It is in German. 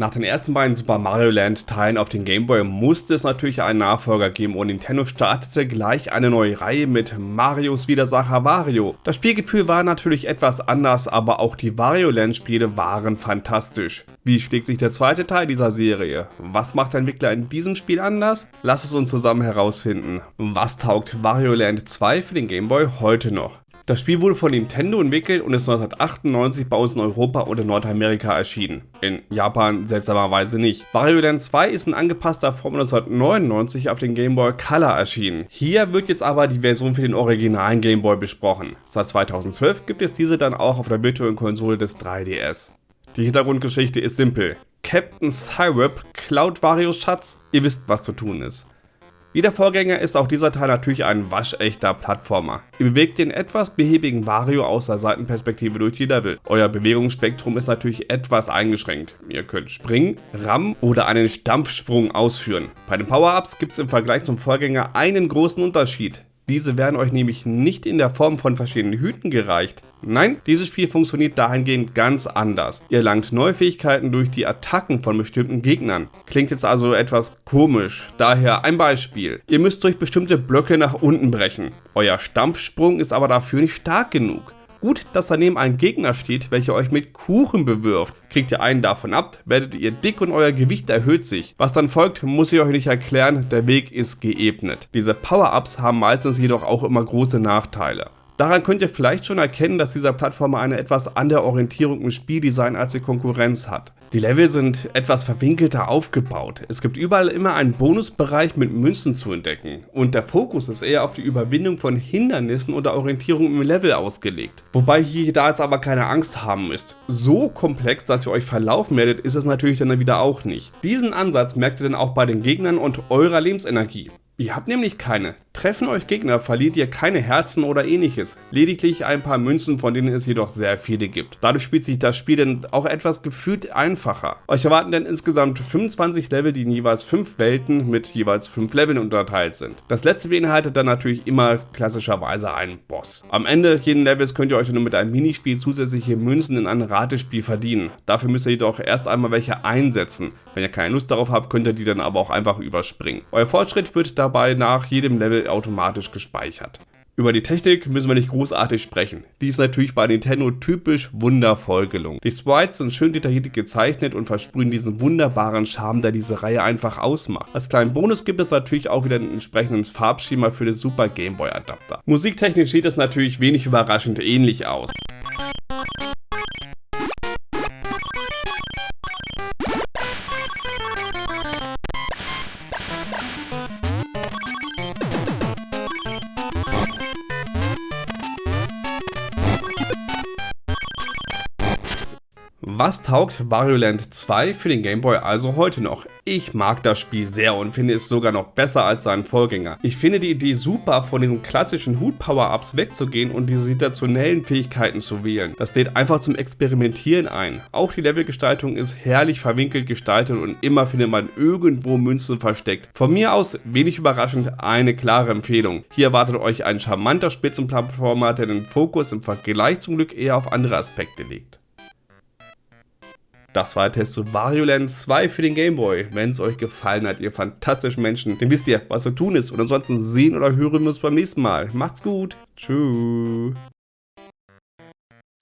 Nach den ersten beiden Super Mario Land Teilen auf den Game Boy musste es natürlich einen Nachfolger geben und Nintendo startete gleich eine neue Reihe mit Marios Widersacher Wario. Das Spielgefühl war natürlich etwas anders, aber auch die Wario Land Spiele waren fantastisch. Wie schlägt sich der zweite Teil dieser Serie? Was macht der Entwickler in diesem Spiel anders? Lass es uns zusammen herausfinden. Was taugt Wario Land 2 für den Game Boy heute noch? Das Spiel wurde von Nintendo entwickelt und ist 1998 bei uns in Europa und in Nordamerika erschienen. In Japan seltsamerweise nicht. Wario Land 2 ist in angepasster Form 1999 auf den Game Boy Color erschienen. Hier wird jetzt aber die Version für den originalen Game Boy besprochen. Seit 2012 gibt es diese dann auch auf der virtuellen Konsole des 3DS. Die Hintergrundgeschichte ist simpel. Captain Cyrep klaut Varios Schatz, ihr wisst was zu tun ist. Wie der Vorgänger ist auch dieser Teil natürlich ein waschechter Plattformer. Ihr bewegt den etwas behäbigen Wario aus der Seitenperspektive durch die Level. Euer Bewegungsspektrum ist natürlich etwas eingeschränkt. Ihr könnt springen, rammen oder einen Stampfsprung ausführen. Bei den Power-Ups gibt es im Vergleich zum Vorgänger einen großen Unterschied. Diese werden euch nämlich nicht in der Form von verschiedenen Hüten gereicht. Nein, dieses Spiel funktioniert dahingehend ganz anders. Ihr erlangt neue Fähigkeiten durch die Attacken von bestimmten Gegnern. Klingt jetzt also etwas komisch, daher ein Beispiel. Ihr müsst durch bestimmte Blöcke nach unten brechen. Euer Stampfsprung ist aber dafür nicht stark genug. Gut, dass daneben ein Gegner steht, welcher euch mit Kuchen bewirft. Kriegt ihr einen davon ab, werdet ihr dick und euer Gewicht erhöht sich. Was dann folgt, muss ich euch nicht erklären, der Weg ist geebnet. Diese Power-Ups haben meistens jedoch auch immer große Nachteile. Daran könnt ihr vielleicht schon erkennen, dass dieser Plattformer eine etwas andere Orientierung im Spieldesign als die Konkurrenz hat. Die Level sind etwas verwinkelter aufgebaut. Es gibt überall immer einen Bonusbereich mit Münzen zu entdecken und der Fokus ist eher auf die Überwindung von Hindernissen oder Orientierung im Level ausgelegt. Wobei ihr da jetzt aber keine Angst haben müsst. So komplex, dass ihr euch verlaufen werdet, ist es natürlich dann wieder auch nicht. Diesen Ansatz merkt ihr dann auch bei den Gegnern und eurer Lebensenergie. Ihr habt nämlich keine. Treffen euch Gegner, verliert ihr keine Herzen oder ähnliches. Lediglich ein paar Münzen, von denen es jedoch sehr viele gibt. Dadurch spielt sich das Spiel dann auch etwas gefühlt einfacher. Euch erwarten dann insgesamt 25 Level, die in jeweils 5 Welten mit jeweils 5 Leveln unterteilt sind. Das letzte beinhaltet dann natürlich immer klassischerweise einen Boss. Am Ende jeden Levels könnt ihr euch dann mit einem Minispiel zusätzliche Münzen in ein Ratespiel verdienen. Dafür müsst ihr jedoch erst einmal welche einsetzen. Wenn ihr keine Lust darauf habt, könnt ihr die dann aber auch einfach überspringen. Euer Fortschritt wird dabei nach jedem Level automatisch gespeichert. Über die Technik müssen wir nicht großartig sprechen. Die ist natürlich bei Nintendo typisch wundervoll gelungen. Die Sprites sind schön detailliert gezeichnet und versprühen diesen wunderbaren Charme, der diese Reihe einfach ausmacht. Als kleinen Bonus gibt es natürlich auch wieder ein entsprechendes Farbschema für den Super Game Boy Adapter. Musiktechnisch sieht es natürlich wenig überraschend ähnlich aus. Was taugt Wario Land 2 für den Game Boy also heute noch? Ich mag das Spiel sehr und finde es sogar noch besser als seinen Vorgänger. Ich finde die Idee super, von diesen klassischen Hut-Power-Ups wegzugehen und diese situationellen Fähigkeiten zu wählen. Das lädt einfach zum Experimentieren ein. Auch die Levelgestaltung ist herrlich verwinkelt gestaltet und immer findet man irgendwo Münzen versteckt. Von mir aus, wenig überraschend, eine klare Empfehlung. Hier erwartet euch ein charmanter Spitzenplattformer, der den Fokus im Vergleich zum Glück eher auf andere Aspekte legt. Das war der Test zu Wario Land 2 für den Gameboy. Wenn es euch gefallen hat, ihr fantastischen Menschen, dann wisst ihr, was zu tun ist. Und ansonsten sehen oder hören wir uns beim nächsten Mal. Macht's gut. Tschüss.